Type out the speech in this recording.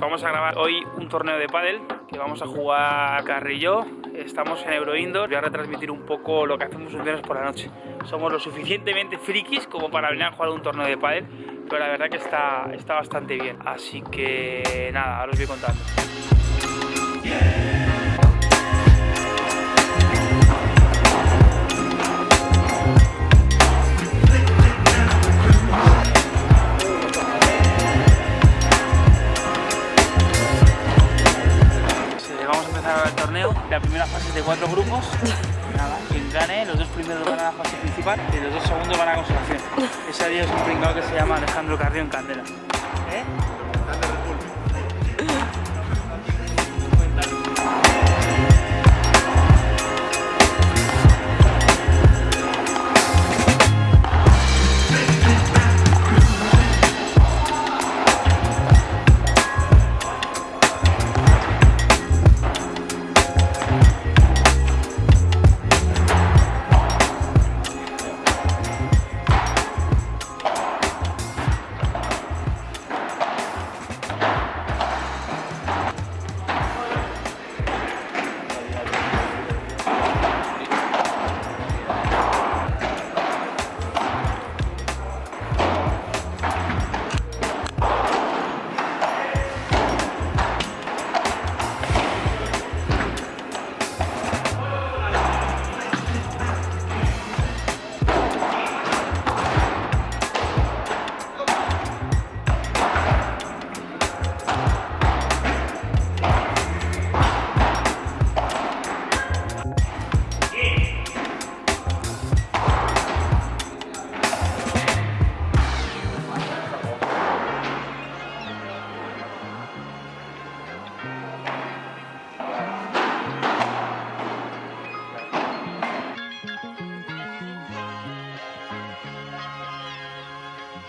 Vamos a grabar hoy un torneo de pádel que vamos a jugar Carrillo. Estamos en Euro Indoor. Voy a retransmitir un poco lo que hacemos un viernes por la noche. Somos lo suficientemente frikis como para venir a jugar un torneo de pádel, pero la verdad que está, está bastante bien. Así que nada, ahora os voy contando. El torneo. La primera fase es de cuatro grupos. Nada, quien gane, los dos primeros van a la fase principal y los dos segundos van a consolación. Ese día es un pringado que se llama Alejandro Carrión Candela. ¿Eh?